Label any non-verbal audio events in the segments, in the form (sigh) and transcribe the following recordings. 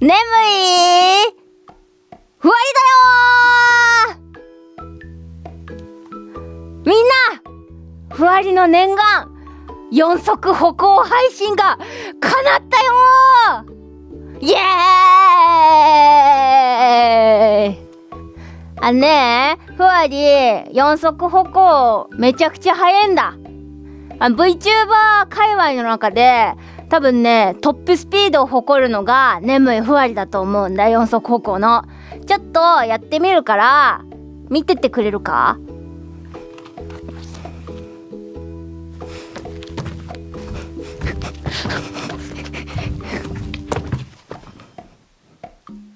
眠いふわりだよみんなふわりの念願四足歩行配信が叶ったよイエーイ。あねえふわり四足歩行めちゃくちゃ速いんだ。あ VTuber 界隈の中で多分ねトップスピードを誇るのが眠いふわりだと思うんだ四足歩行の。ちょっとやってみるから見ててくれるか？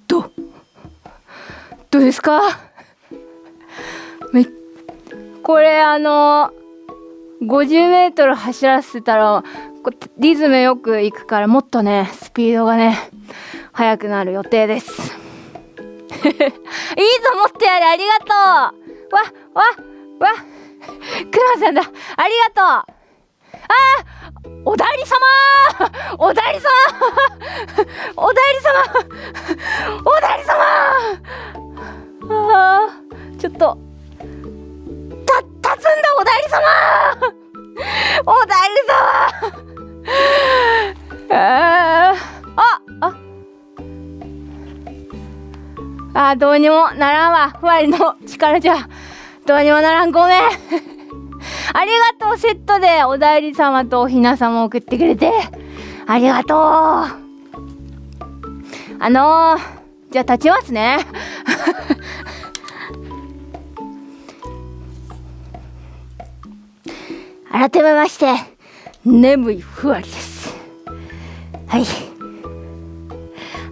どどうですか？これあの50メートル走らせたらこリズムよくいくからもっとねスピードがね速くなる予定です。(laughs) いいぞ持ってやれありがとう。わわわ。くまさんだ。ありがとう。あーおだいり様。おだいり様。おだいり様。おだいり様。あちょっと。た立つんだおだいり様。おだいり様。ああ。あどうにもならんわ。ふわりの力じゃ。どうにもならん。ごめん。(laughs) ありがとうセットでおだいり様とおひな様送ってくれて。ありがとう。あのー、じゃあ立ちますね。(laughs) 改めまして眠いふわりです。はい。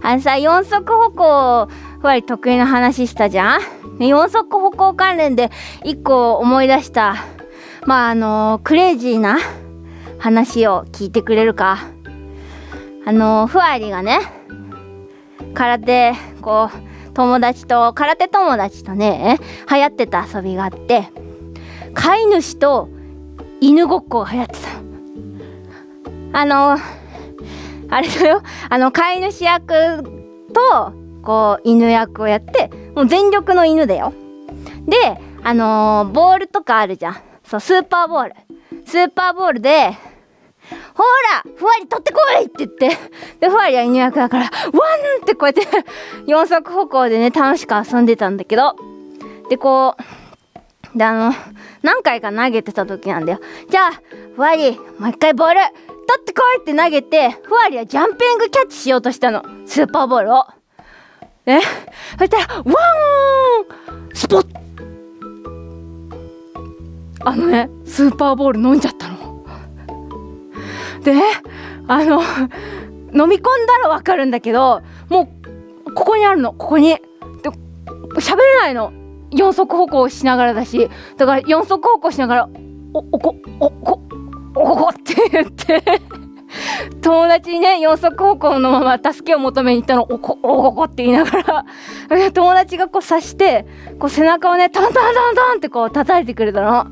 あのさ四足歩行ふわり得意な話したじゃん？四足歩行関連で一個思い出したまああのクレイジーな話を聞いてくれるか？あのふわりがね空手こう友達と空手友達とね流行ってた遊びがあって飼い主と犬ごっこが流行ってたの。あのあれだよ。あの飼い主役とこう犬役をやってもう全力の犬だよ。であのー、ボールとかあるじゃん。そうスーパーボール。スーパーボールでほらふわり取ってこいって言って。でふわりは犬役だからワンってこうやって四足歩行でね楽しく遊んでたんだけど。でこうであの何回か投げてた時なんだよ。じゃあふわりもう一回ボール。ってこいって投げてふわりはジャンピングキャッチしようとしたの。スーパーボールを。ねそしたらワン！スポッ！あのねスーパーボール飲んじゃったの。でねあの飲み込んだらわかるんだけどもうここにあるの。ここに。で喋れないの。四足歩行しながらだし。だから四足歩行しながらおおこおこおこって言って。友達にね四足歩行のまま助けを求めに行ったの。おこおこって言いながら。友達がこう刺してこう背中をねタンタンタンタンってこう叩いてくれたの。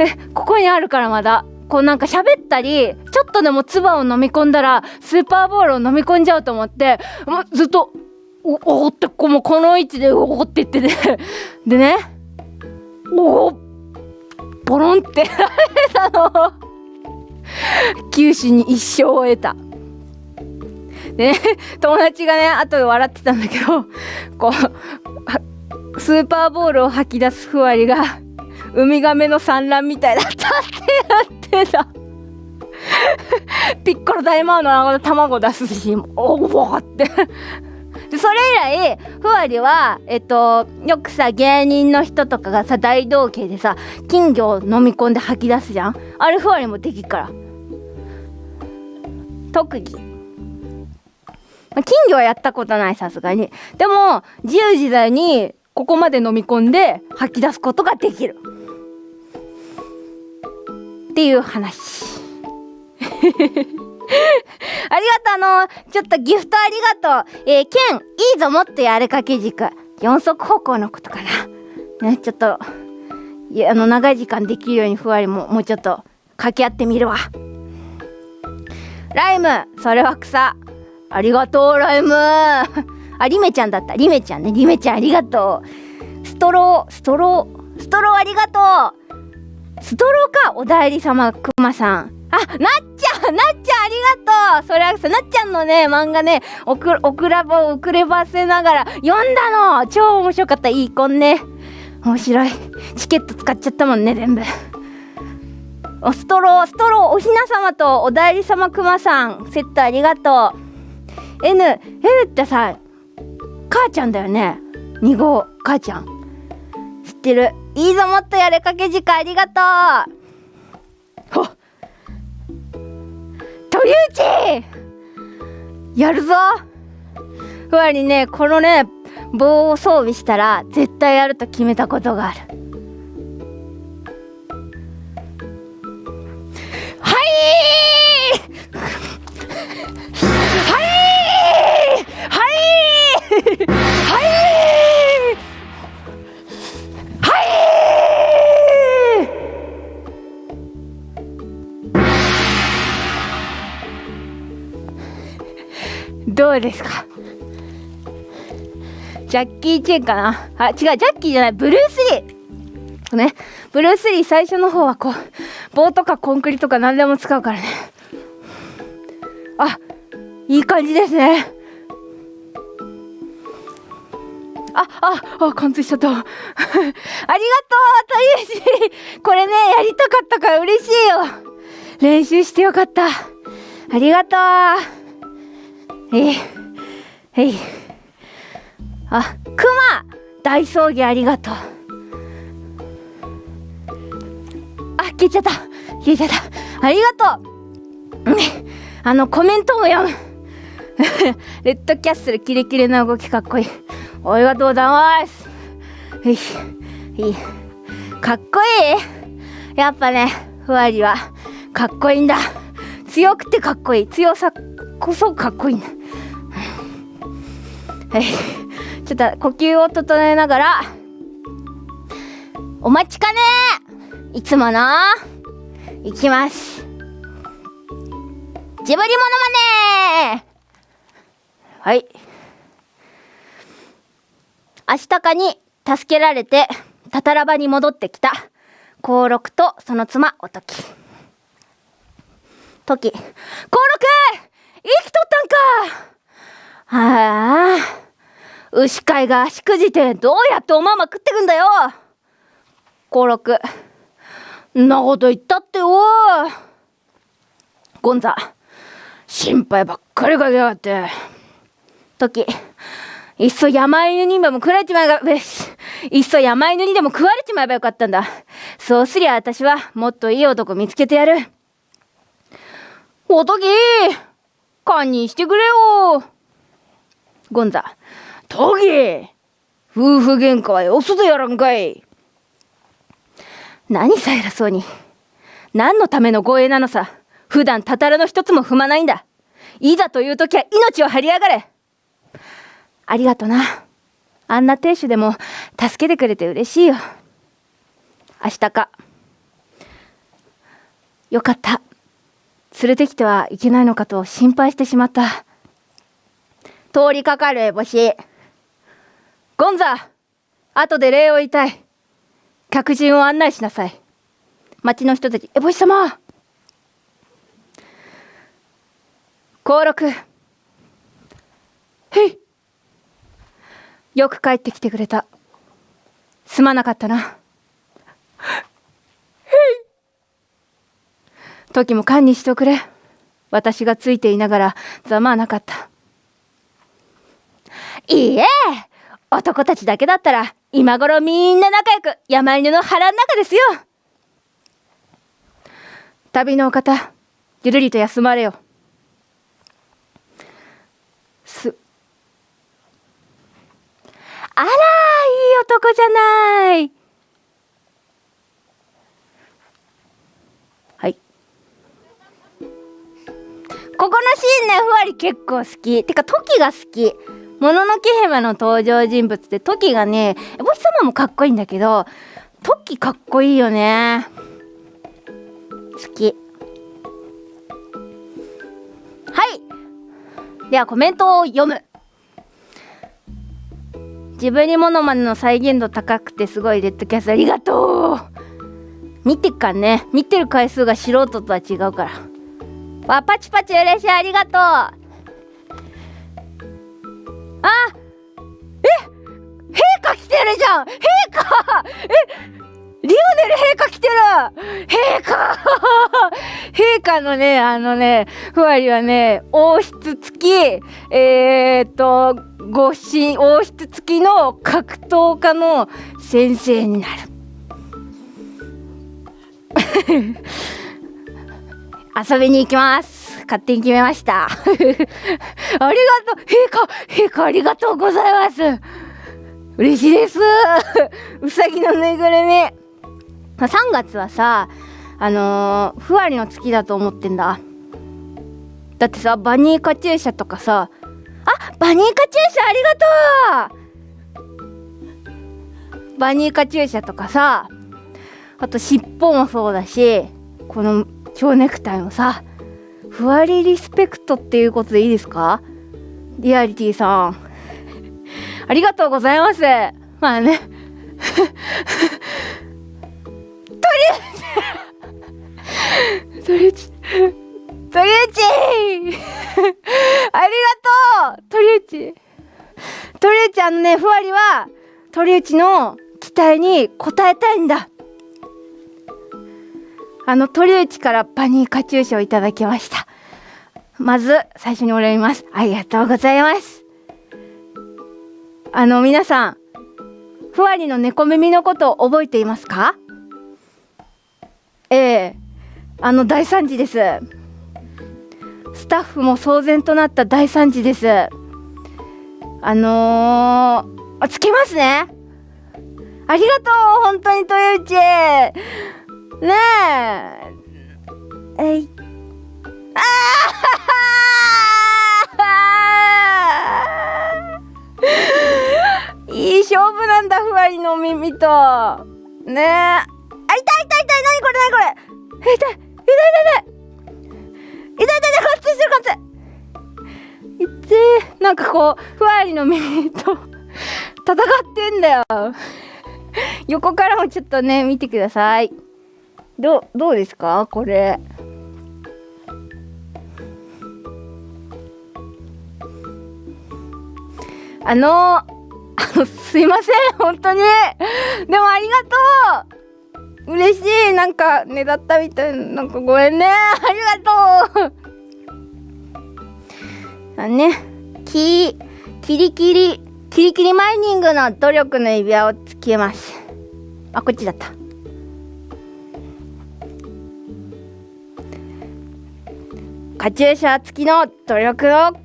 えここにあるからまだ。こうなんか喋ったりちょっとでも唾を飲み込んだらスーパーボールを飲み込んじゃうと思ってもうずっとおおってこうもうこの位置でおおって言ってて。でねおおポロンって。られたの九死に一生を得た。でね友達がね後で笑ってたんだけどこうスーパーボールを吐き出すふわりがウミガメの産卵みたいだったってやってた。ピッコロ大魔王の卵出すしおおってでそれ以来ふわりはえっとよくさ芸人の人とかがさ大道芸でさ金魚を飲み込んで吐き出すじゃん。あれふわりもできっから。特技、金魚はやったことないさすがにでも自由自在にここまで飲み込んで吐き出すことができるっていう話 (laughs) ありがとう、あの、ちょっとギフトありがとう。えー、ケン、いいぞ、もっとやれかけ軸。四足歩行のことかな。ね、ちょっと、いや、あの、長い時間できるようにふわりも、もうちょっと、掛け合ってみるわ。ライム、それは草。ありがとうライム。あリメちゃんだった。リメちゃんね。リメちゃんありがとう。ストロー。ストロー。ストローありがとう。ストローかお代理様くまさん。あ、なっちゃんなっちゃんありがとう。それはさ、なっちゃんのね、漫画ね、おく、おくらばを遅ればせながら読んだの。超面白かった。いい子ね。面白い。チケット使っちゃったもんね、全部。おストロー、ストロー、おひな様とお代理様くまさん、セットありがとう。N、N ってさ、母ちゃんだよね。2号、母ちゃん。知ってる？いいぞ、もっとやれかけ時間ありがとう。ほっ。鳥内やるぞふわりね、このね、棒を装備したら絶対やると決めたことがある。はい。はい。はい。はいどうですか？ジャッキー・チェンかな？あ、違う、ジャッキーじゃない、ブルース・リーね、ブルース・リー最初の方はこう、棒とかコンクリとか何でも使うからね。あ、いい感じですね。あ、あ、あ、貫通しちゃった。(laughs) ありがとう、というし、これね、やりたかったから嬉しいよ。練習してよかった。ありがとう。えい、えい。あ、クマ大葬儀ありがとう。消えちゃった。消えちゃった。ありがとう。あの、コメントも読む。(laughs) レッドキャッスルキレキレな動きかっこいい。ありがとうございます。いい。かっこいい？やっぱね、ふわりはかっこいいんだ。強くてかっこいい。強さこそかっこいいんだ。はい。ちょっと呼吸を整えながら、お待ちかねいつもの、いきます。ジブリモノマネはい。明日かに助けられて、たたらばに戻ってきた、幸六とその妻、おとき。とき、幸六生きとったんかはあ。牛飼いがしくじてどうやっておまま食ってくんだよ幸六んなこと言ったっておゴンザ心配ばっかりかけやがって。時いっそ山犬にでも食われちまえばべしいっそ山犬にでも食われちまえばよかったんだ。そうすりゃ私はもっといい男見つけてやる。おとき堪忍してくれよ。ゴンザトギ夫婦喧嘩はよそでやらんかい。何さ偉そうに。何のための護衛なのさ。普段たたらの一つも踏まないんだ。いざという時は命を張りやがれ。ありがとな。あんな亭主でも助けてくれて嬉しいよ。明日か。よかった。連れてきてはいけないのかと心配してしまった。通りかかる烏帽子ゴンザ後で礼を言いたい。客人を案内しなさい。町の人たちエボシ様。幸六。へい。よく帰ってきてくれた。すまなかったな。へい。時も堪忍しておくれ。私がついていながらざまあなかった。いいえ。男たちだけだったら今頃みんな仲良く山犬の腹の中ですよ。旅のお方ゆるりと休まれよ。すあらいい男じゃない。はい。ここのシーンねふわり結構好き。てかトキが好き。もののけ姫の登場人物ってトキがね、お日様もかっこいいんだけど、トキかっこいいよね。好き。はい。ではコメントを読む。ジブリモノマネの再現度高くてすごいレッドキャストありがとう見てかね見てる回数が素人とは違うからわパチパチ嬉しいありがとうあえ陛下来てるじゃん陛下えリオネル陛下来てる陛下 (laughs) 陛下のね、あのね、ふわりはね、王室付き、えー、っと、ご神、王室付きの格闘家の先生になる。(laughs) 遊びに行きます。勝手に決めました。(laughs) ありがとう、陛下、陛下ありがとうございます。嬉しいです。うさぎのぬいぐるみ。3月はさ、あのー、ふわりの月だと思ってんだ。だってさ、バニーカチューシャとかさ、あバニーカチューシャありがとうバニーカチューシャとかさ、あと尻尾もそうだし、この蝶ネクタイもさ、ふわりリスペクトっていうことでいいですか？リアリティさん。(laughs) ありがとうございます。まあね。とりあえず、とりあち、(laughs) ありがとう。鳥内鳥ちあのね、ふわりは、鳥ちの期待に応えたいんだ。あの鳥内からパニーカチューシャをいただきました。まず最初にお礼ます。ありがとうございます。あの皆さんふわりの猫耳のことを覚えていますか？ええ。あの大惨事です。スタッフも騒然となった大惨事です。あのー、あつけますね。ありがとう本当に鳥内。ねえ。えい。ああいい勝負なんだ、ふわりの耳と。ねえ。あ、痛い痛い痛い。なにこれなにこれ。痛い痛い痛い痛い。痛い痛い痛いこっちしてるこっち。痛えなんかこうふわりの耳と (laughs) 戦ってんだよ。(laughs) 横からもちょっとね見てください。どどうですか？これ。あのあの、(laughs) すいません本当に。でもありがとう。嬉しい。なんかねだったみたいな。んかごめんね。ありがとう。あねきキリキリキリキリマイニングの努力の指輪をつけます。あこっちだった。カチューシャ付きの努力をくれ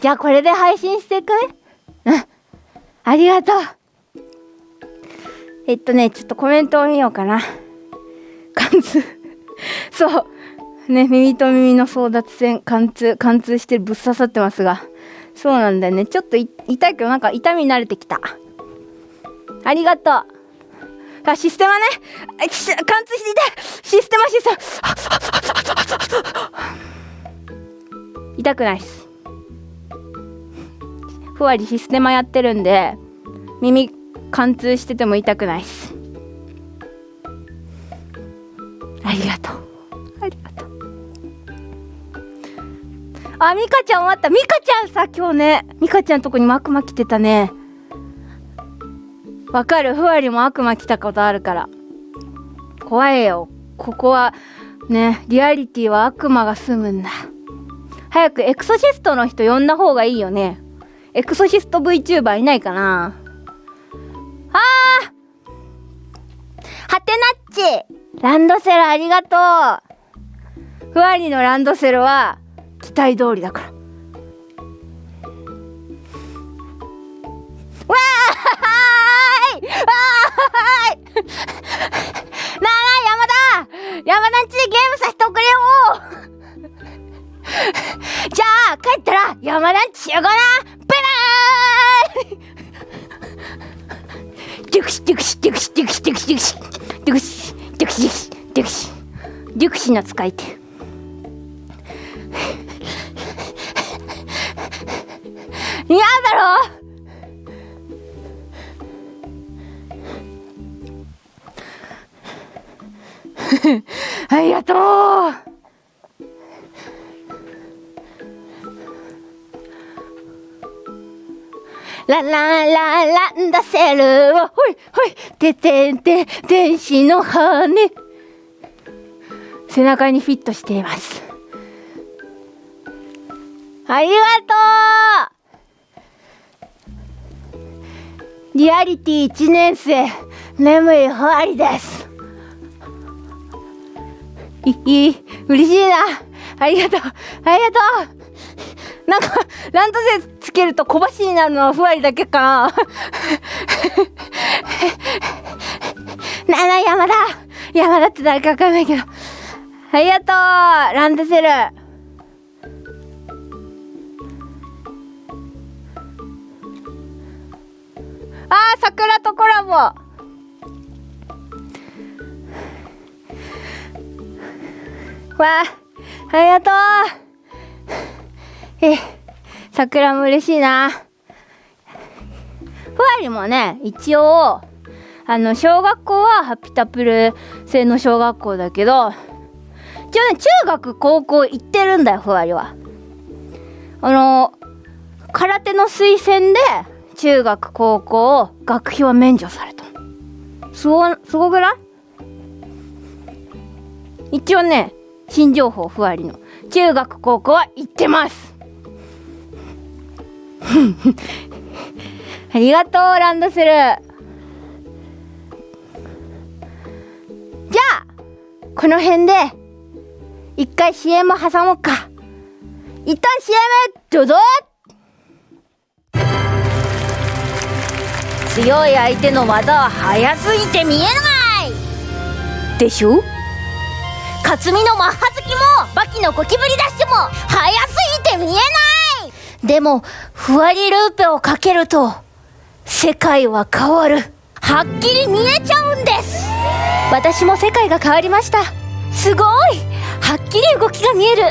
じゃあこれで配信していく？うん。ありがとう。えっとね、ちょっとコメントを見ようかな。貫通。(laughs) そう。ね、耳と耳の争奪戦、貫通、貫通してぶっ刺さってますが。そうなんだよね。ちょっと痛いけど、なんか痛み慣れてきた。ありがとう。あ、システマね。貫通していシステマシステマ。痛くないっす。ふわりシステマやってるんで、耳貫通してても痛くないっす。ありがとう。ありがとう。あ、ミカちゃん終わった。ミカちゃんさ、今日ね、ミカちゃんとこにマクマ来てたね。わかる。ふわりも悪魔来たことあるから。怖えよ。ここはねリアリティは悪魔が住むんだ。早くエクソシストの人呼んだ方がいいよね。エクソシスト VTuber いないかな。あー！はてなっちランドセルありがとう。ふわりのランドセルは期待通りだから。わあいはーい。なあ山田。山田んちでゲームさせておくれよ。じゃあ帰ったら山田んち集合な。バイバーイ。デュクシデクシデクシデクシデクシデクシデクシデクシデクシデクシの使い手。嫌だろう。ありがとうラララランダセルほいほいててんて天使の羽背中にフィットしています。ありがとう。リアリティ1年生眠いふわりです。いい嬉しいな。ありがとう。ありがとう。なんかランドセルつけると小走りになるのはふわりだけか。(laughs) ななな山田。山田って誰かわかんないけど。ありがとう。ランドセル。あー桜とコラボ。わあありがとう (laughs) え、桜も嬉しいな。ふわりもね、一応、あの、小学校はハピタプル製の小学校だけど、一応ね、中学、高校行ってるんだよ、ふわりは。あの、空手の推薦で、中学、高校、学費は免除された。すご、すごくない？一応ね、新情報、ふわりの。中学、高校は行ってます。(laughs) ありがとうランドセル。じゃあこの辺で一回 CM 挟もうか。一旦 CM どうぞ。強い相手の技は速すぎて見えない。でしょ？克実のマッハ好きもバキのゴキブリダッシュも速すぎて見えないでも、ふわりルーペをかけると、世界は変わる。はっきり見えちゃうんです私も世界が変わりました。すごいはっきり動きが見える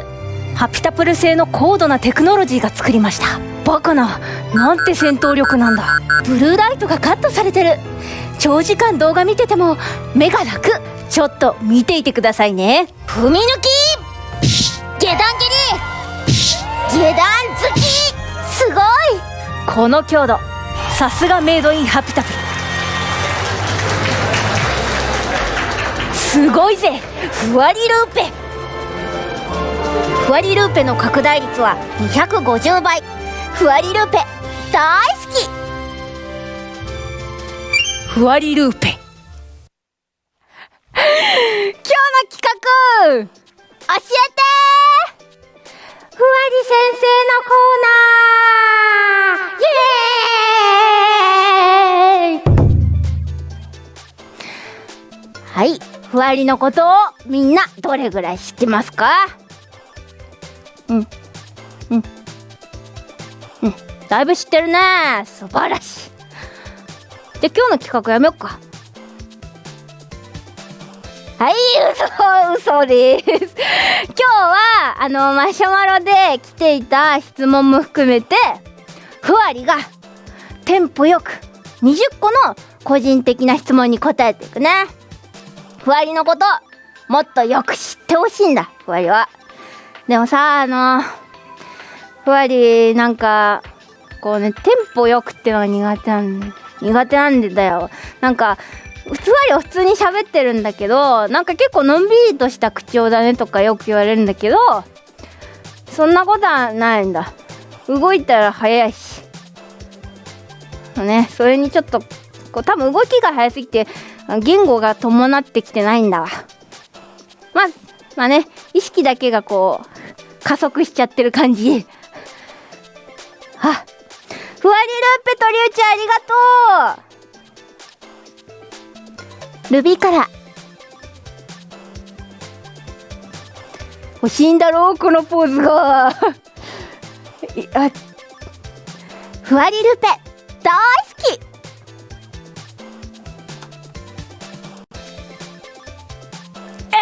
ハピタプル製の高度なテクノロジーが作りました。バカな、なんて戦闘力なんだ。ブルーライトがカットされてる。長時間動画見てても目が楽。ちょっと見ていてくださいね。踏み抜き！下段蹴り！下段突き！すごい！この強度さすがメイドインハピタプすごいぜ！ふわりルーペ。ふわりルーペの拡大率は250倍ふわりルーペ大好き！ふわりルーペ今日の企画教えてふわり先生のコーナー。イエイ。はいふわりのことをみんなどれぐらい知ってますか？うん。うん。うん。だいぶ知ってるね。素晴らしい。じゃあ今日の企画やめよっか。はい嘘嘘です。(laughs) 今日はあのマシュマロで来ていた質問も含めてふわりがテンポよく20個の個人的な質問に答えていくね。ふわりのこともっとよく知ってほしいんだふわりは。でもさあのふわりなんかこうねテンポよくってのが苦手なん苦手なんでだよ。なんか普通は普通に喋ってるんだけどなんか結構のんびりとした口調だねとかよく言われるんだけどそんなことはないんだ。動いたら早いし。ねそれにちょっとこう多分動きが早すぎて言語が伴ってきてないんだわ。まあまあね意識だけがこう加速しちゃってる感じ。あふわりルーペとりゅうちありがとう。ルビーから欲しいんだろうこのポーズが。(laughs) あふわりルペ大好き。え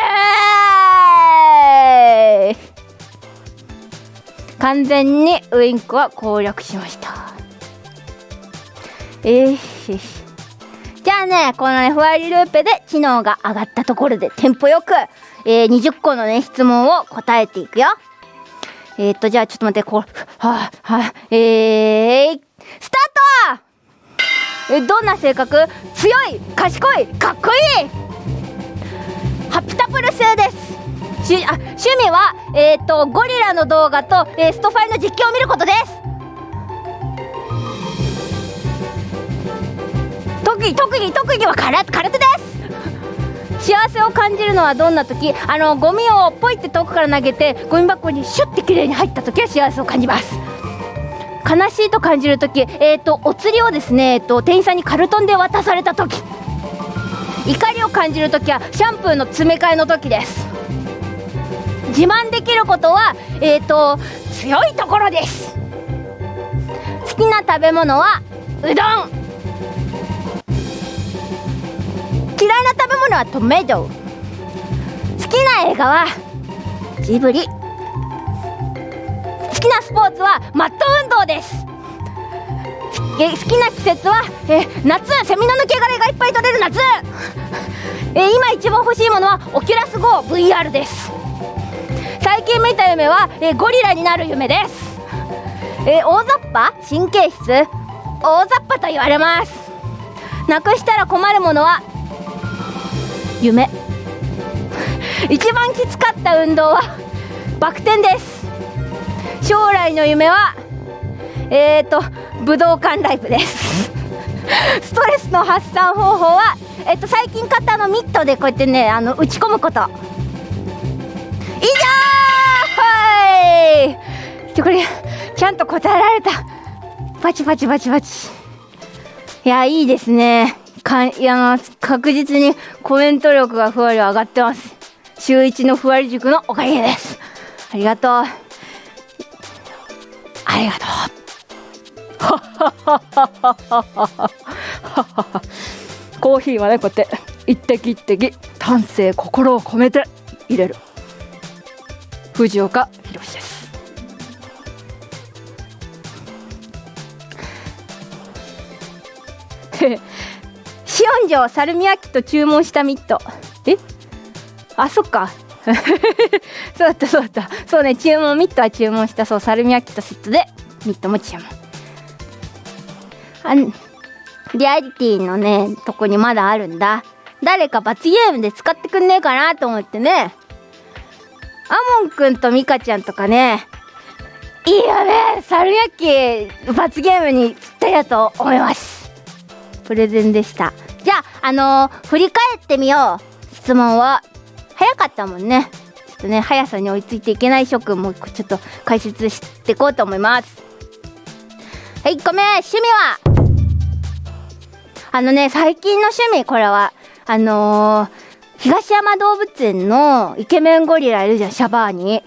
ー、完全にウインクは攻略しました。えー、じゃあねこのねふわりルーペで知能が上がったところでテンポよく、えー、20個のね質問を答えていくよ。えー、っとじゃあちょっと待ってこうはあはあえー、スタート！えどんな性格？強い賢いかっこいい！ハピタプル製です。しあ趣味は、えーと、ゴリラの動画と、えー、ストファイの実況を見ることです。特技特技特技は空空手です。幸せを感じるのはどんな時？あのゴミをポイって遠くから投げてゴミ箱にシュッて綺麗に入った時は幸せを感じます。悲しいと感じる時え、ー、とお釣りをですね、えーと店員さんにカルトンで渡された時。怒りを感じる時はシャンプーの詰め替えの時です。自慢できることはえっ、ー、と強いところです。好きな食べ物はうどん。嫌いな食べ物はトメト好きな映画はジブリ。好きなスポーツはマット運動です。好きな季節は、え夏。セミの抜け殻がいっぱい取れる夏、え今一番欲しいものはオキュラス GoVR です。最近見た夢は、えゴリラになる夢です、え大雑把？神経質？大雑把と言われます。なくしたら困るものは夢。一番きつかった運動はバク転です。将来の夢はえーと武道館ライブです。ストレスの発散方法はえっと最近買ったのミットでこうやってねあの打ち込むこと。以上はい。これちゃんと答えられた。パチパチパチパチ。いやいいですね。かいや確実にコメント力がふわり上がってます。週一のふわり塾のおかげです。ありがとう。ありがとう。(laughs) コーヒーはねこうやって一滴一滴丹精心を込めて入れる。藤岡弘です。シオン城サルミアキと注文したミット。え？あそっか。(laughs) そうだったそうだった。そうね注文ミットは注文した。そうサルミアキとセットでミットも注文。あリアリティのねとこにまだあるんだ。誰か罰ゲームで使ってくんねえかなと思ってね。アモンくんとミカちゃんとかね、いいよね猿焼き罰ゲームにぴったりだと思います。プレゼンでした。じゃあ、あのー、振り返ってみよう。質問は。早かったもんね。ちょっとね、速さに追いついていけない諸君もちょっと解説していこうと思います。はい、ごめん、趣味は？あのね、最近の趣味、これは、あのー東山動物園のイケメンゴリラいるじゃん、シャバーニ。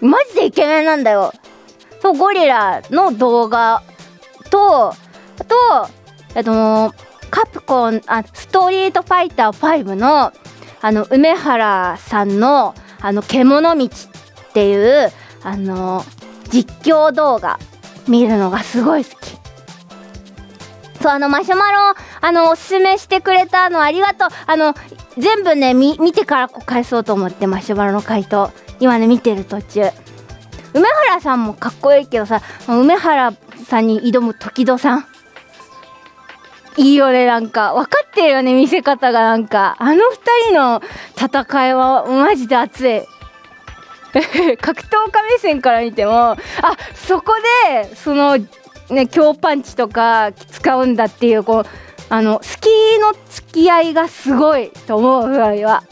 マジでイケメンなんだよ。そう、ゴリラの動画と、あと、えっと、カプコン、あ、ストリートファイター5の、あの、梅原さんの、あの、獣道っていう、あの、実況動画見るのがすごい好き。そう、あの、マシュマロ、あの、おすすめしてくれたのありがとう。あの、全部ね、見、見てからこう返そうと思って、マシュマロの回答。今ね、見てる途中。梅原さんもかっこいいけどさ、梅原さんに挑む時戸さん。いいよね、なんか。分かってるよね、見せ方がなんか。あの二人の戦いはマジで熱い。(laughs) 格闘家目線から見ても、あ、そこで、その、ね強パンチとか使うんだっていうこうあのスキーの付き合いがすごいと思うぐらいは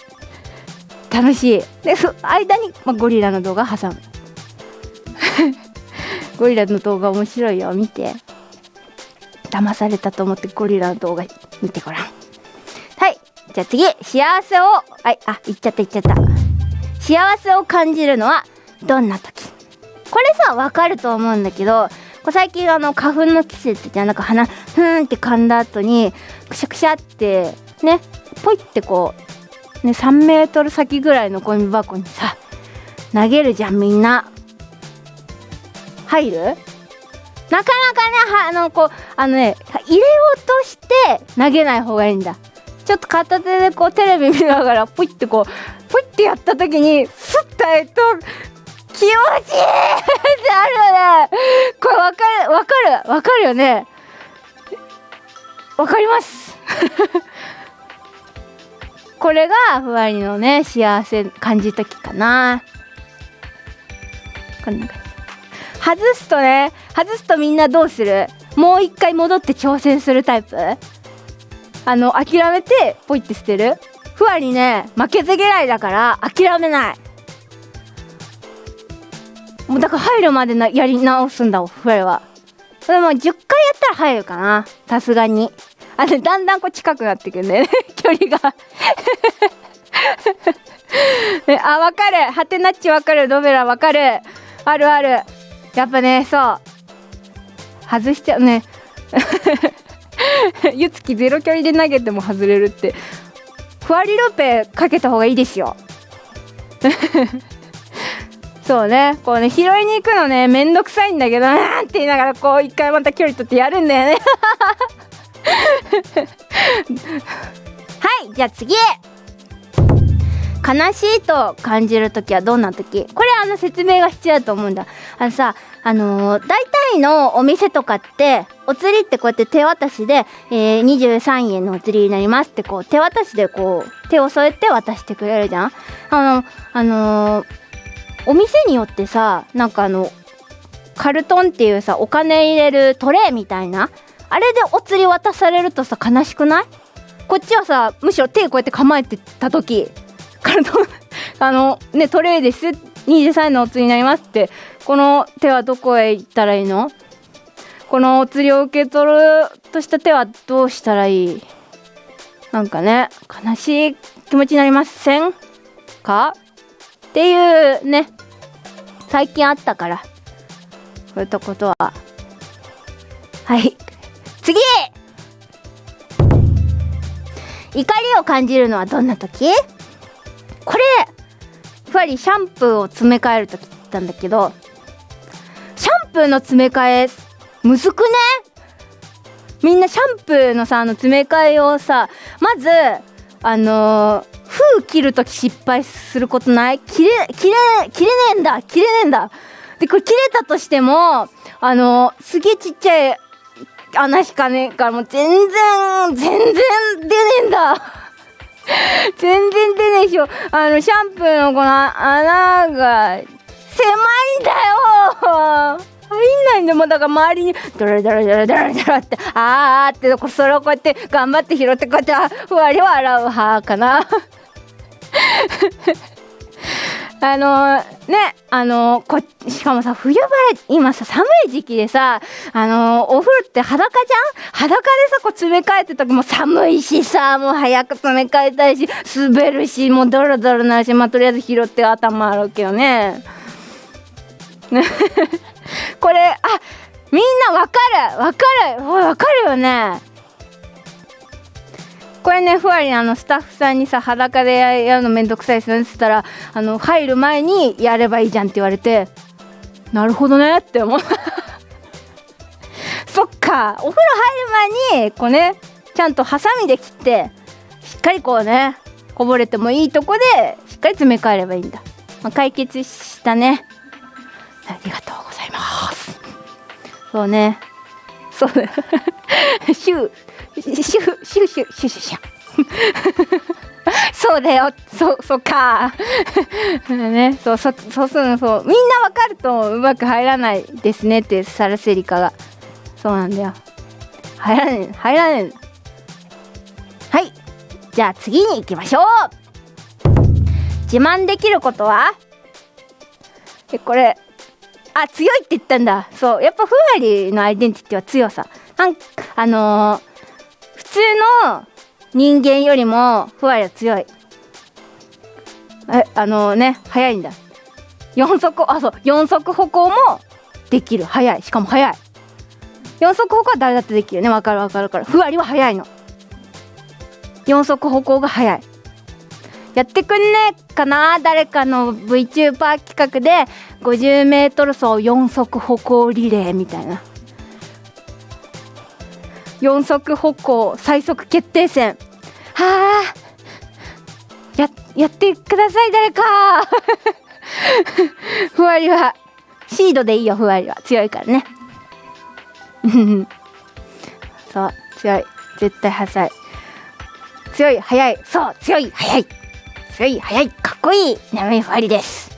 楽しいでそ間に、まあ、ゴリラの動画挟む (laughs) ゴリラの動画面白いよ見て騙されたと思ってゴリラの動画見てごらん。はい。じゃあ次。幸せを。はい。あ言っちゃった言っちゃった。幸せを感じるのはどんな時？これさわかると思うんだけど最近あの花粉の季節じゃなんか鼻ふーんって噛んだ後にくしゃくしゃってねポイってこうね3メートル先ぐらいのゴミ箱にさ投げるじゃんみんな。入る？なかなかねあのこうあのね入れようとして投げない方がいいんだ。ちょっと片手でこうテレビ見ながらポイってこうポイってやった時にスッとやると気持ちいいってあるよね。これわかるわかるわかるよね。わかります。(laughs) これがふわりのね幸せ感じ時かな。こんな感じ。外すとね外すとみんなどうする？もう一回戻って挑戦するタイプ？あの諦めてポイって捨てる？ふわりね負けず嫌いだから諦めない。もうだから入るまでなやり直すんだふわりは。でも10回やったら入るかなさすがに。あれだんだんこう近くなってくんだよね (laughs) 距離が。(laughs) あわかる。ハテナッチわかる。ドベラわかる。あるある。やっぱねそう。外しちゃうね。(laughs) ゆつきゼロ距離で投げても外れるって。ふわりロペかけた方がいいですよ。(laughs) そうね。こうね拾いに行くのねめんどくさいんだけどなんて言いながらこう一回また距離取ってやるんだよね。(laughs) はいじゃあ次。悲しいと感じる時はどんな時？これあの説明が必要だと思うんだ。あのさあのー、大体のお店とかってお釣りってこうやって手渡しで、えー、23円のお釣りになりますってこう手渡しでこう手を添えて渡してくれるじゃん？あのあのー、お店によってさなんかあのカルトンっていうさお金入れるトレイみたいな？あれでお釣り渡されるとさ悲しくない？こっちはさむしろ手こうやって構えてた時からのあのねトレイです。23円のお釣りになりますって。この手はどこへ行ったらいいの？このお釣りを受け取るとした手はどうしたらいい？なんかね悲しい気持ちになりませんか？っていうね最近あったから。そういったことは。はい。次！怒りを感じるのはどんな時？これやっぱりシャンプーを詰め替える時言ったんだけどシャンプーの詰め替えむずくね？みんなシャンプーのさあの詰め替えをさまずあのー、封切る時失敗することない？切れ切れ切れねえんだ切れねえんだ。でこれ切れたとしてもあのー、すげえちっちゃい穴しかねえからもう全然全然全然出ないでしょあのシャンプーのこの穴が狭いんだよ。入んないんだもん。だから周りにドラドラドラドラドラってあーってそれをこうやって頑張って拾ってこうやってふわりは洗う派かな。あのー、ねあのー、こしかもさ冬場今さ寒い時期でさあのー、お風呂って裸じゃん？裸でさこう詰め替えてた時も寒いしさもう早く詰め替えたいし滑るしもうドロドロなるしまあとりあえず拾って頭洗うけどね。(laughs) これあみんなわかる？わかる？わかるよね。これねふわりあのスタッフさんにさ裸でやるのめんどくさいですねっつったらあの入る前にやればいいじゃんって言われてなるほどねって思う。(laughs) そっかお風呂入る前にこうねちゃんとハサミで切ってしっかりこうねこぼれてもいいとこでしっかり詰め替えればいいんだ、まあ、解決したね。ありがとうございます。そうね。そうねシューシュシュシュシュシュシュそうだよ。そそっか。ねそうそそうするのそう。みんなわかるとうまく入らないですねってサラセリカが。そうなんだよ。入らねえ入らねえ。はい。じゃあ次に行きましょう。自慢できることは？えこれ。あ強いって言ったんだ。そう。やっぱふわりのアイデンティティは強さ。なんあのー、普通の人間よりもふわりは強い。えあのー、ね速いんだ。四足あそう。四足歩行もできる。速い。しかも速い。四足歩行は誰だってできるね。わかるわかるからふわりは速いの。四足歩行が速い。やってくんねえかな誰かの VTuber 企画で。50m 走4足歩行リレーみたいな。4足歩行最速決定戦。はあ。ややってください誰か。(laughs) ふわりは。シードでいいよふわりは。強いからね。(laughs) そう強い。絶対速い。強い速い。そう強い速い。強い速い。かっこいい。眠いふわりです。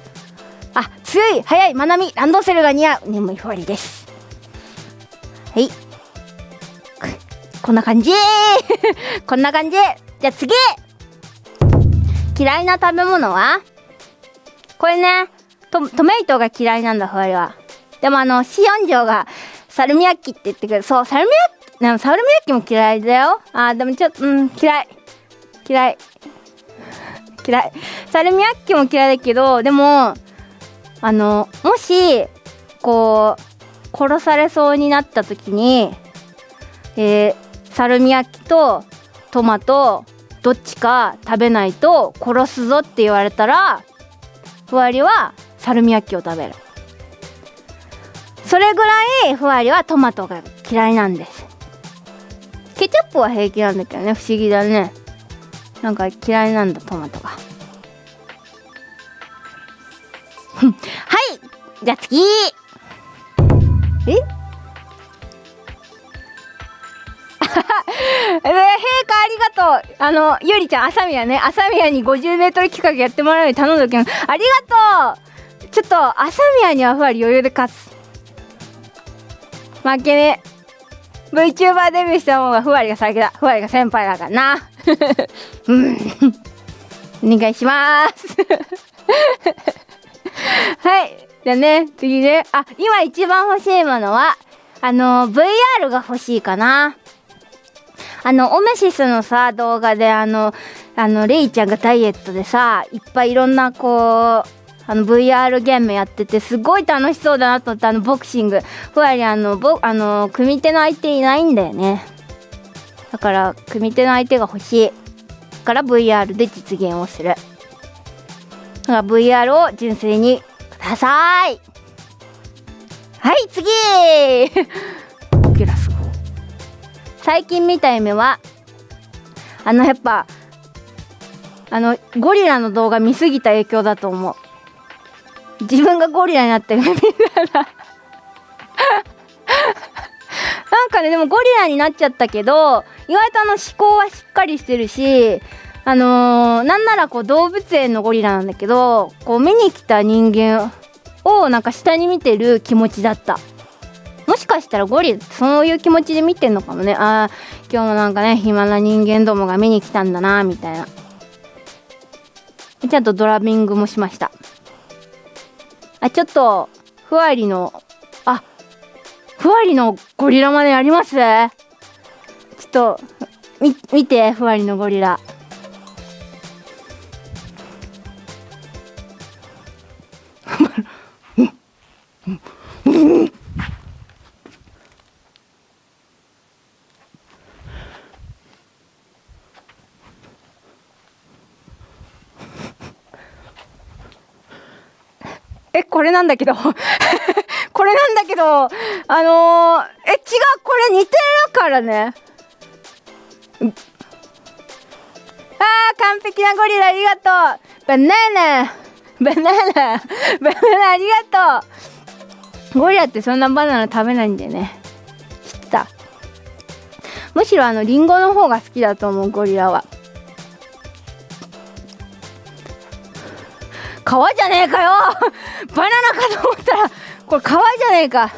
あ強い速いまなみランドセルが似合う。眠いふわりです。はい。こんな感じ。(laughs) こんな感じ。じゃあ次。嫌いな食べ物は？これねトトメイトが嫌いなんだふわりは。でもあのシオンジョがサルミヤッキって言ってくる。そうサルミヤッキでもサルミヤッキも嫌いだよ。あでもちょっとうん嫌い。嫌い。嫌い。サルミヤッキも嫌いだけどでもあのもしこう殺されそうになった時にえー、サルミヤキとトマトどっちか食べないと殺すぞって言われたらふわりはサルミヤキを食べる。それぐらいふわりはトマトが嫌いなんです。ケチャップは平気なんだけどね不思議だね。なんか嫌いなんだトマトが。じゃあ次。え？(laughs) えー、陛下ありがとう。あのゆりちゃん朝宮ね。朝宮に 50m 企画やってもらうように頼んどきます。ありがとう。ちょっと朝宮にはふわり余裕で勝つ。負けね。VTuber デビューした方がふわりが先だ。ふわりが先輩だからな。(laughs) うん。お願いします。(laughs) はいじゃね。次ね。あ今一番欲しいものはあの VR が欲しいかな。あの、オメシスのさ、動画であの、あの、レイちゃんがダイエットでさ、いっぱいいろんなこう、あの VR ゲームやっててすごい楽しそうだなと思ってあのボクシング。ふわりあのぼあの組手の相手いないんだよね。だから組手の相手が欲しい。から VR で実現をする。だから VR を純粋にださい。はい次。最近見た夢はあのやっぱあのゴリラの動画見すぎた影響だと思う。自分がゴリラになってるみたいななんかねでもゴリラになっちゃったけど意外とあの思考はしっかりしてるしあのー、なんならこう動物園のゴリラなんだけどこう見に来た人間をなんか下に見てる気持ちだった。もしかしたらゴリラそういう気持ちで見てんのかもね。ああ今日もなんかね暇な人間どもが見に来たんだなみたいな。ちゃんとドラミングもしました。あちょっとふわりのあふわりのゴリラまであります？ちょっとみ見てふわりのゴリラ。これなんだけど (laughs) これなんだけど、あのー、え、違う、これ似てるからね。あー、完璧なゴリラありがとう。バナナ、バナナ、バナナありがとう。ゴリラってそんなバナナ食べないんだよね。知った。むしろあの、リンゴの方が好きだと思う、ゴリラは。皮じゃねえかよ。(laughs) バナナかと思ったらこれ皮じゃねえか。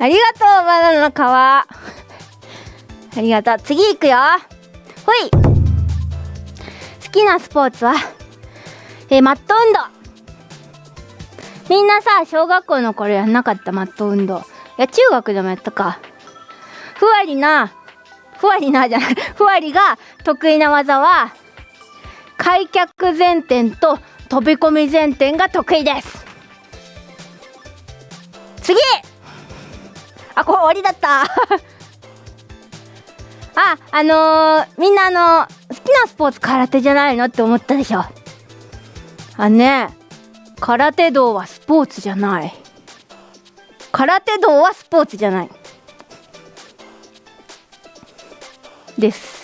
ありがとうバナナの皮ありがとう。次行くよ。ほい。好きなスポーツは？えー、マット運動。みんなさ小学校の頃やんなかったマット運動。いや中学でもやったか。ふわりなふわりなじゃない。ふわりが得意な技は開脚前転と飛び込み前転が得意です。次！あこれ終わりだった。(laughs) ああのー、みんなあの好きなスポーツ空手じゃないのって思ったでしょ。あね。空手道はスポーツじゃない。空手道はスポーツじゃない。です。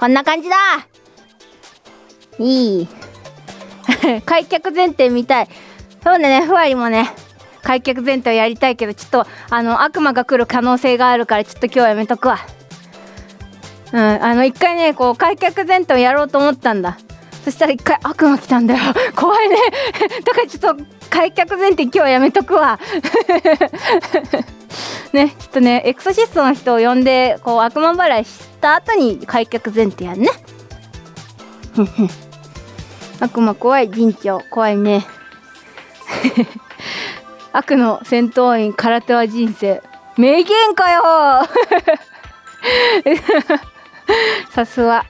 こんな感じだ。いい。(laughs) 開脚前転みたい。そうだねふわりもね開脚前転をやりたいけどちょっとあの悪魔が来る可能性があるからちょっと今日はやめとくわ。うんあの一回ねこう開脚前転をやろうと思ったんだ。そしたら一回悪魔来たんだよ。怖いね。(laughs) だからちょっと開脚前転今日はやめとくわ。(laughs) ねちょっとねエクソシストの人を呼んでこう悪魔払いした後に開脚前転やんね。(laughs) 悪魔怖い陣長怖いね。(laughs) 悪の戦闘員空手は人生。名言かよ。さすが。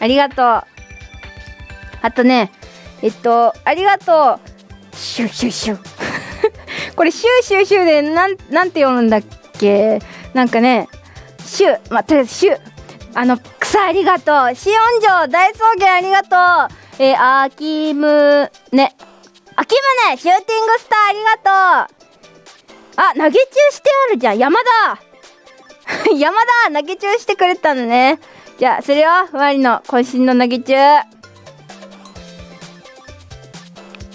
ありがとう。あとねえっとありがとう。シュシュシュ (laughs) これシューシューシューでなんなんて読むんだっけ？なんかねシューまあ、とりあえずシューあの草ありがとう。シオン城大草原ありがとう。えー、あきむねあきむねシューティングスターありがとう。あ投げ中してあるじゃん。山田 (laughs) 山田投げ中してくれたのね。じゃあそれよ。ふわりの渾身の投げ中。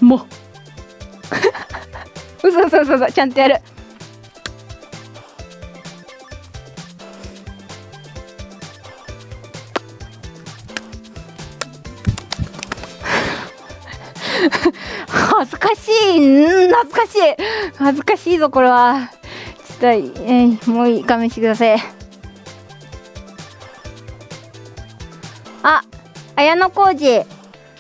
も (laughs) 嘘嘘嘘嘘ちゃんとやる。恥ずかしい。懐かしい。恥ずかしいぞこれは。ちょっと、えー、もういい勘弁してください。あ綾小路。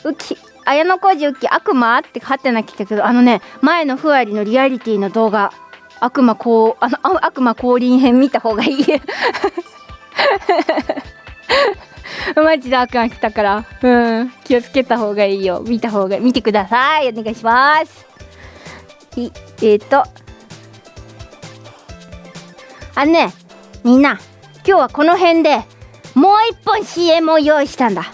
うき綾小路うき悪魔ってハテナ来たけどあのね前のふわりのリアリティの動画悪魔こうあの悪魔降臨編見た方がいい (laughs) マジで悪魔来たから。うん。気をつけた方がいいよ。見た方が、見てください。お願いします。えっ、ー、と。あのね、みんな、今日はこの辺でもう一本 CM を用意したんだ。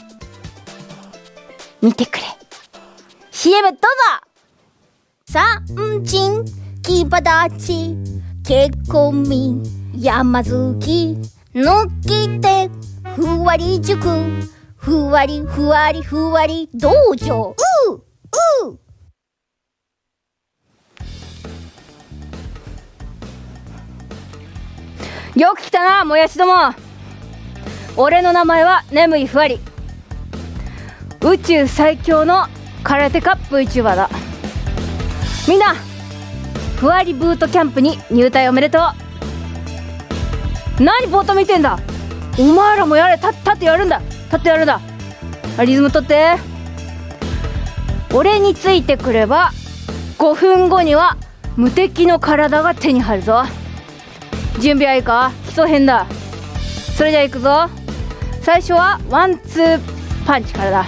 見てくれ。CM どうぞ。三人、木ち、結婚民、山好き、抜きて、ふわり塾。ふわりふわりふわり道場。うう。よく来たなもやしども。俺の名前は眠いふわり。宇宙最強の空手カップ VTuber だ。みんなふわりブートキャンプに入隊おめでとう。何ぼーっと見てんだ。お前らもやれ立ってやるんだ。立ってやるんだ。リズム取って。俺についてくれば5分後には無敵の体が手に入るぞ。準備はいいか？基礎編だ。それじゃあ行くぞ。最初はワンツーパンチからだ。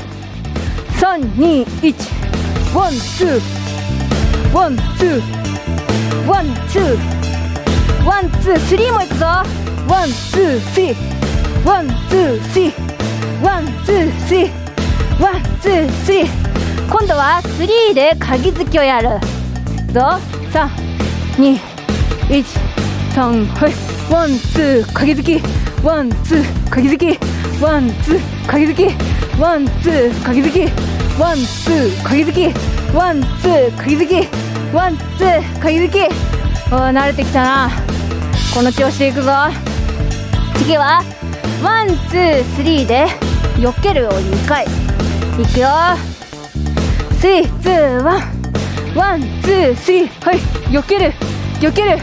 321ワンツーワンツーワンツー。 one two three もいくぞ。 one two three。one two three。one two three。one two three。今度は three で鉤突きをやるぞ。三二一三はい。ワンツー鉤突き。ワンツー鉤突き。ワンツー鉤突き。ワンツー鉤突き。ワンツー鉤突きワンツー鉤突きワンツー鉤突きお慣れてきたな.この調子でいくぞ.次は one two three で避けるを2回.いくよ. three two one one two three はい.避ける.避ける.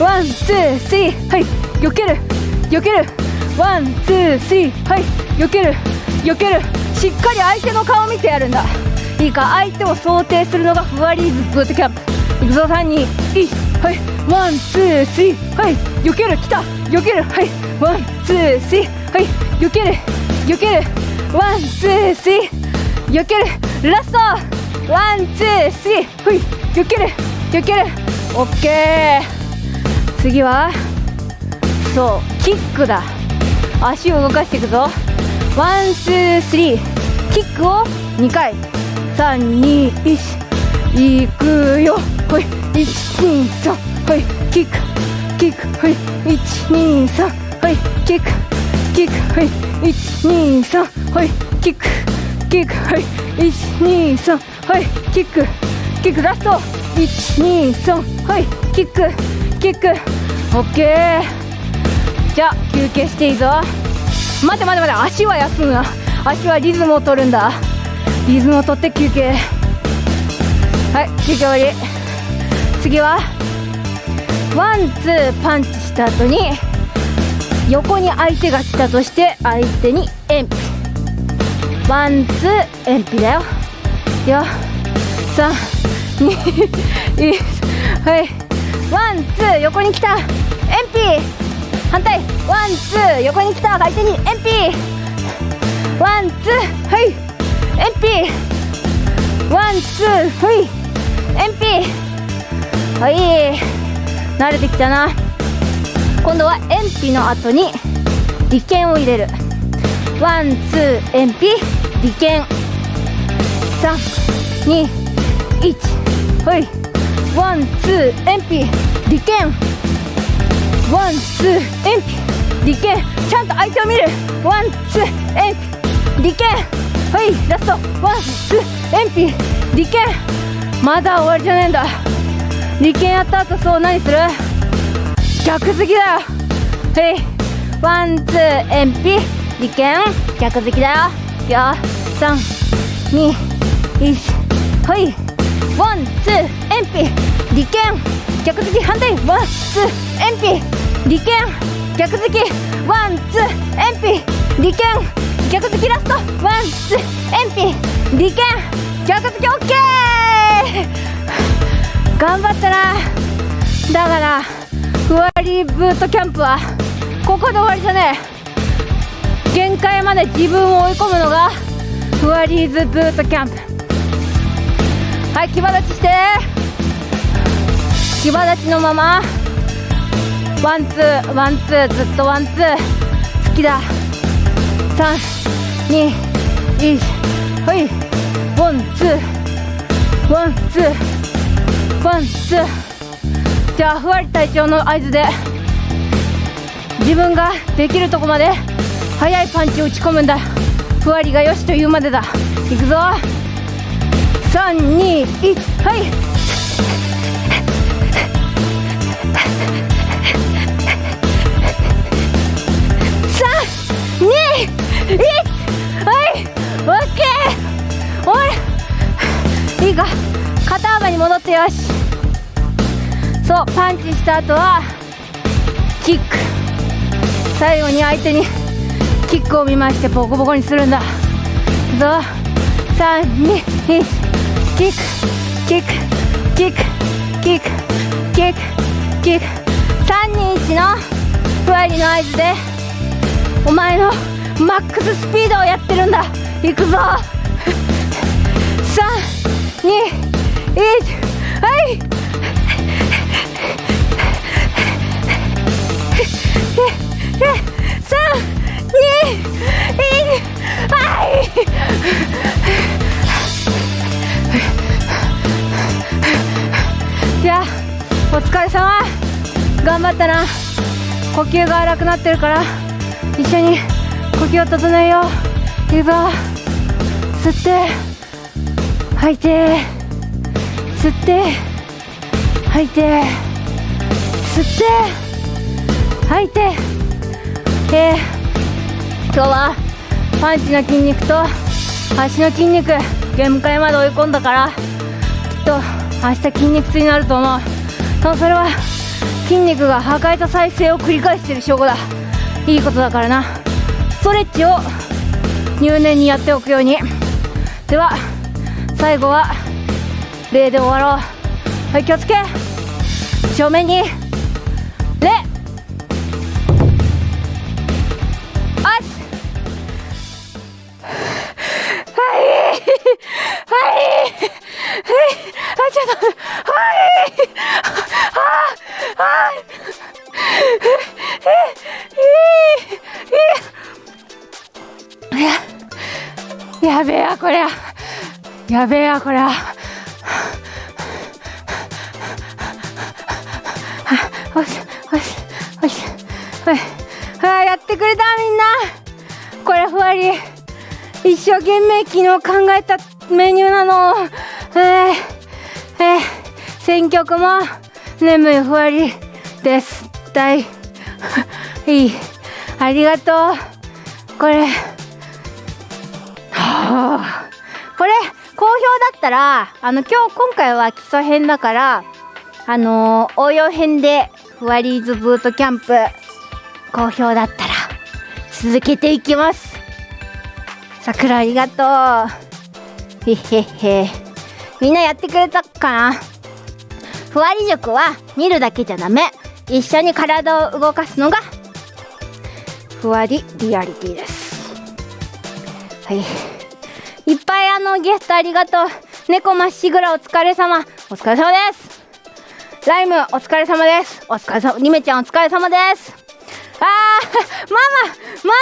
one two three はい.避ける.避ける. one two three はい.避ける.避ける.しっかり相手の顔見てやるんだ。いいか相手を想定するのがふわりーズブートキャンプ。いくぞ3 2 1はい one two three はい避ける来た。避けるはい one two three はい避ける避ける。 one two three 避ける。ラスト。 one two three はい避ける。避ける。オッケー。次はそうキックだ。足を動かしていくぞ。 one two three。キックを2回。321いくよ。ほい。123ほい。キック。キック。ほい。123ほい。キック。キック。ほい。123ほい。キック。キック。ほい。123ほい。キック。キック。ラスト。123ほい。キック。キック。オッケー。じゃあ休憩していいぞ。待て待て待て足は休むな。足はリズムを取るんだ。リズムを取って休憩。はい休憩終わり。次はワンツーパンチした後に横に相手が来たとして相手にエンピ。ワンツーエンピだよ。よ三二一はい。ワンツー横に来た。エンピ。反対。ワンツー横に来た。相手にエンピワンツーはいエンピワンツーはいエンピーはい慣れてきたな。今度はエンピの後に裏拳を入れる。ワンツーエンピ裏拳321はい。ワンツーエンピ裏拳ワンツーエンピ裏拳ちゃんと相手を見る。ワンツーエンピ。裏拳はいラスト。ワンツーエンピ。裏拳まだ終わりじゃねえんだ。裏拳やった後そう何する？逆突きだよ。はい。ワンツーエンピ。裏拳逆突きだよ。よ三二一はい。ワンツーエンピ。裏拳逆突き反対。ワンツーエンピ。裏拳逆突きワンツーエンピ。裏拳逆突きラスト。ワンツーエンピ。裏拳逆突きオッケー。頑張ったな。だからふわりブートキャンプはここで終わりじゃねえ。限界まで自分を追い込むのがふわり 's ブートキャンプ。はい騎馬立ちして。騎馬立ちのまま。ワンツーワンツーずっとワンツー突きだ三二一はいワンツーワンツーワンツーじゃあふわり隊長の合図で自分ができるとこまで速いパンチを打ち込むんだふわりがよしと言うまでだいくぞ321はいはいオッケーおいいいか肩幅に戻ってよしそうパンチした後はキック最後に相手にキックを見ましてボコボコにするんだぞ321キックキックキックキックキックキック321のふわりの合図でお前のマックススピードをやってるんだ。いくぞ。321はい。三二一はいじゃあお疲れ様。頑張ったな。呼吸が荒くなってるから一緒に。呼吸を整えよう。吸って。吐いて。吸って。吐いて。吸って。吐いて。えー、今日はパンチの筋肉と足の筋肉限界まで追い込んだからきっと明日筋肉痛になると思う。でもそれは筋肉が破壊と再生を繰り返している証拠だ。いいことだからな。トレッチを入念にやっておくように。では最後は礼で終わろう。はい気をつけ。正面に。やべえやこりゃよしよしよし。はい。はいやってくれたみんな。これふわり一生懸命昨日考えたメニューなの。えー、えー、選曲も眠いふわりです。大。いい。ありがとう。これ。はあ。これ好評だったらあの今日今回は基礎編だからあのー、応用編でふわりーズブートキャンプ好評だったら続けていきます。さくらありがとう。へへへ。みんなやってくれたかな？ふわり塾は見るだけじゃダメ。一緒に体を動かすのがふわりリアリティです。はい。いっぱいあのゲストありがとう。猫まっしぐらお疲れ様。お疲れ様です。ライムお疲れ様です。お疲れ様りめちゃんお疲れ様です。あーマママ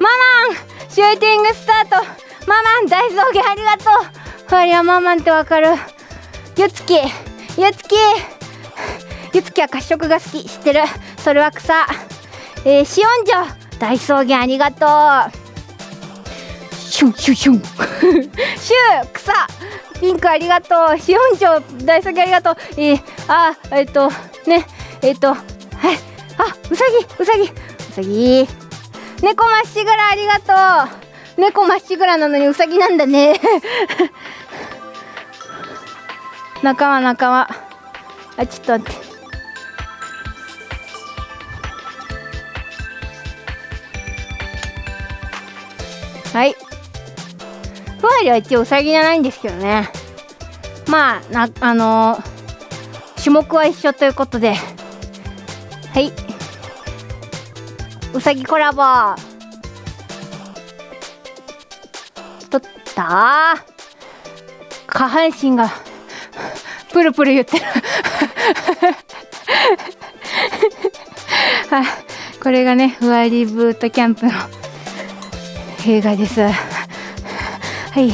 マママンシューティングスタート。ママン大草原ありがとう。ありゃママンってわかる。ゆつきゆつきゆつきは褐色が好き。知ってる？それは草。えー、シオンジョ。大草原ありがとう。シュンシュンシュン。シュー草ピンクありがとう。シオンジョ大草原ありがとう。えー、あえっ、ー、とねえっ、ー、とはい。あうさぎうさぎ。うさぎ猫まっしぐらありがとう。猫まっしぐらなのにうさぎなんだね。(laughs) 仲間仲間。あちょっと待って。はい。ふわりは一応うさぎじゃないんですけどね。まあなあのー、種目は一緒ということで。はい。うさぎコラボ。取った？下半身がプルプル言ってる。(laughs) これがねふわりブートキャンプの映画です。はい。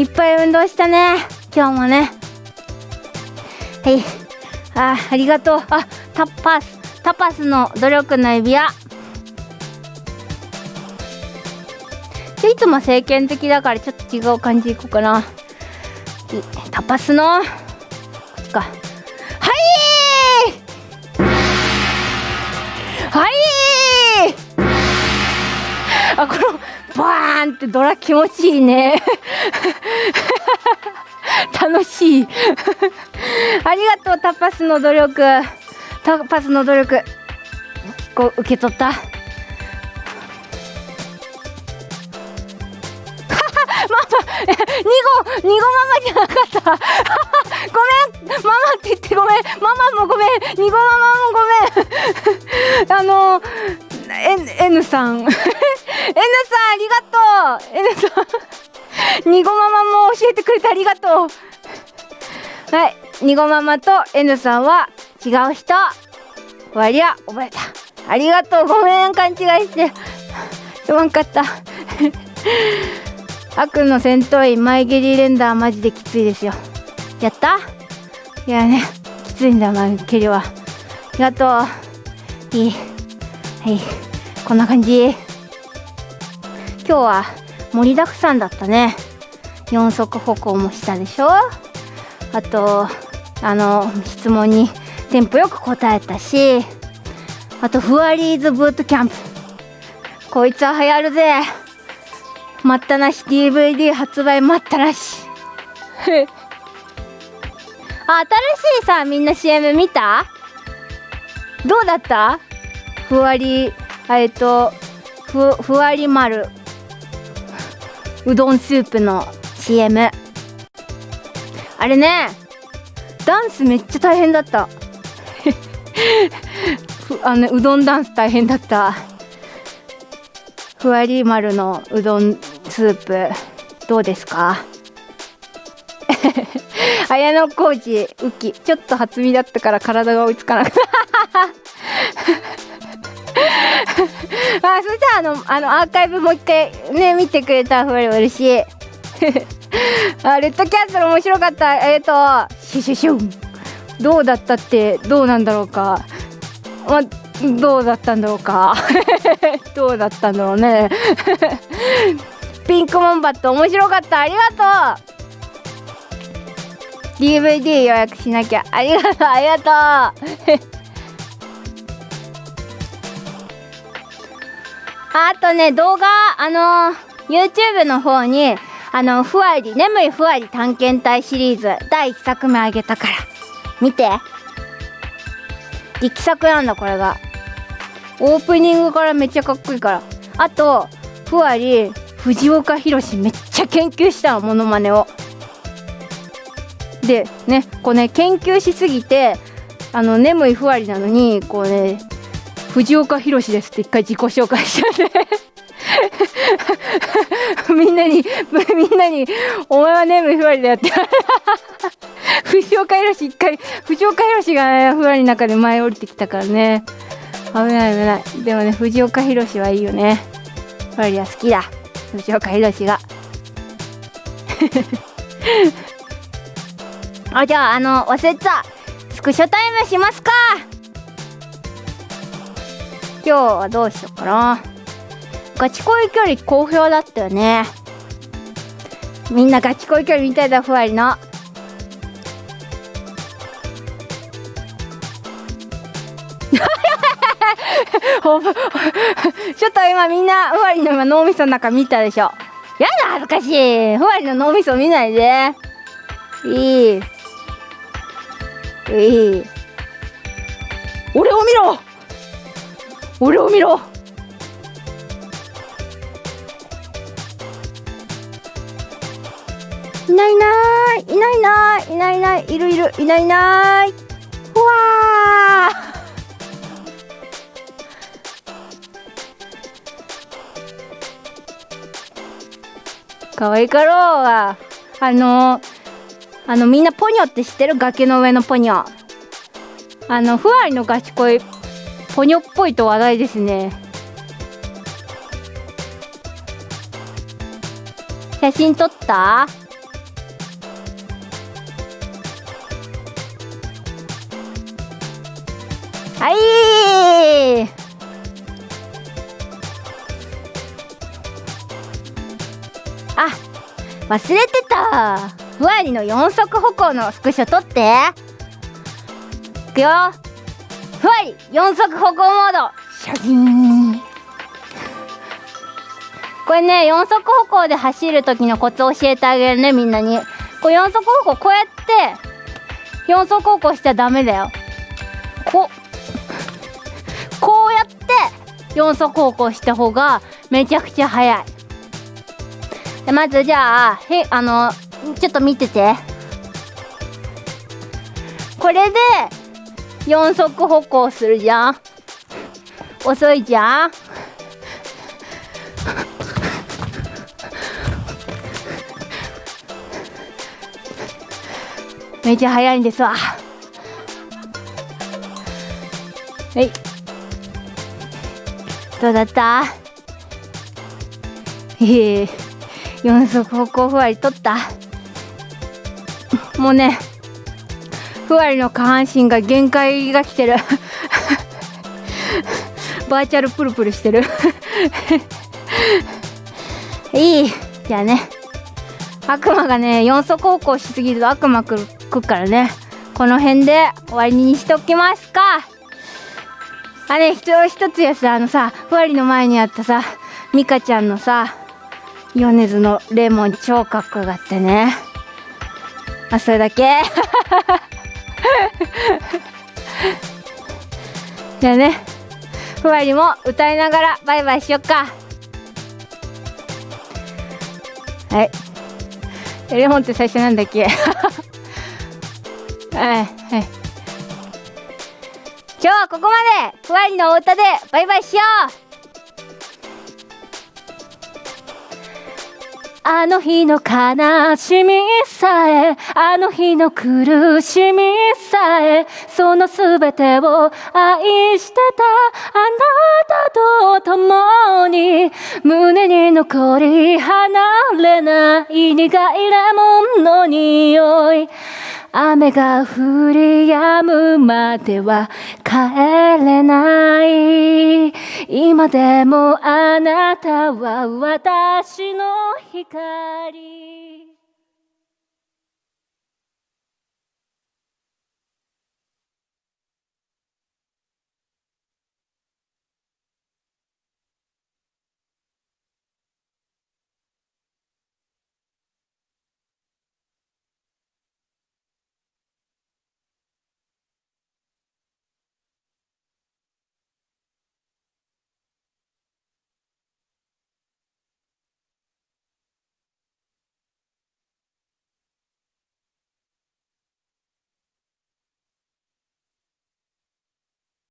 いっぱい運動したね。今日もね。はい。あありがとう。あタパス。タパスの努力の指輪。いつも政権的だからちょっと違う感じいこうかな。タパスの。こっちか。はい！はい！あこのバーンってドラ気持ちいいね。(laughs) 楽しい。ありがとうタパスの努力。タパスの努力。こう受け取った。(laughs) ママ2号2号ママじゃなかった。(laughs) ごめん。ママって言ってごめん。ママもごめん。2号ママもごめん。あの N, N さん。(laughs) N さんありがとう。N さん。ニゴママも教えてくれてありがとう。はい。ニゴママと N さんは違う人。割は覚えた。ありがとう。ごめん。勘違いして。すまんかった。(laughs) 悪の戦闘員マイゲリーレンダーマジできついですよ。やった？いやね。きついんだマイゲリは。ありがとう。いい。はい。こんな感じ。今日は盛りだくさんだったね。四足歩行もしたでしょ。あとあの質問にテンポよく答えたしあとフワリーズブートキャンプ。こいつは流行るぜ。待ったなし DVD 発売待ったなし。あ (laughs) 新しいさみんな CM 見た？どうだった？ふわりえっとふふわり丸。うどんスープの CM あれねダンスめっちゃ大変だった。(laughs) あのうどんダンス大変だった。ふわり丸のうどんスープ。どうですか？(laughs) 綾野浩二ウキちょっと初見だったから体が追いつかなく (laughs) あそしたらあのあのアーカイブもう一回ね見てくれたらふわり嬉しい。(laughs) あレッドキャッスル面白かった。えっ、ー、とシュシュシュン。どうだったってどうなんだろうか。まどうだったんだろうか。(laughs) どうだったんだろうね。ピンクモンバット面白かった。ありがとう。DVD 予約しなきゃ。ありがとう。ありがとう。あとね動画あの YouTube の方にあのふわり眠いふわり探検隊シリーズ第1作目あげたから見て。力作なんだこれが。オープニングからめっちゃかっこいいから。あとふわり藤岡弘めっちゃ研究したのモノマネを。でねこうね研究しすぎてあの眠いふわりなのにこうね藤岡弘ですって一回自己紹介しちゃって (laughs) みんなにみんなに「お前は眠いふわりだよ」って。(laughs) 藤岡弘一回藤岡弘がねふわりの中で前降りてきたからね。危ない危ない。でもね藤岡弘はいいよね。ふわりは好きだ。藤岡弘が。(laughs) あじゃああの忘れてた。スクショタイムしますか。今日はどうしようかな。ガチ恋距離好評だったよね。みんなガチ恋距離みたいだふわりの。(laughs) (laughs) ちょっと今みんなふわりの今脳みその中見たでしょ。やだ恥ずかしい。ふわりの脳みそ見ないで。いい。いい。俺を見ろ。俺を見ろ。いないいない。いないいない。いないいない。いるいる。いないいない。うわかわいかろうがあのあのみんなポニョって知ってる？崖の上のポニョ。あのふわりのガチ恋。ポニョっぽいと話題ですね。写真撮った？はい！あ忘れてた。ふわりの4足歩行のスクショ撮って。いくよ。ふわり4足歩行モード。シャギン。これね4足歩行で走る時のコツ教えてあげるねみんなに。これ4足歩行こうやって4足歩行しちゃダメだよ。こうこうやって4足歩行した方がめちゃくちゃ速い。でまずじゃあへあのちょっと見てて。これで4足歩行するじゃん。遅いじゃん。めっちゃ早いんですわ。はい。どうだった？へえ4足歩行ふわり取ったもうねふわりの下半身が限界が来てる。(laughs) バーチャルプルプルしてる。(laughs) いい。じゃあね。悪魔がね4足歩行しすぎると悪魔来るからね。この辺で終わりにしておきますか。あれ、ね、一つやさあのさふわりの前にあったさミカちゃんのさ米津のレモン超かっこよかったね。あそれだけ。(laughs) (laughs) じゃあねふわりも歌いながらバイバイしよっか。はい。レモンって最初なんだっけ？(laughs) はいはい。今日はここまで。ふわりのお歌でバイバイしよう。あの日の悲しみさえあの日の苦しみさえその全てを愛してた。あなたと共に胸に残り離れない苦いレモンの匂い。雨が降り止むまでは帰れない。今でもあなたは私の光。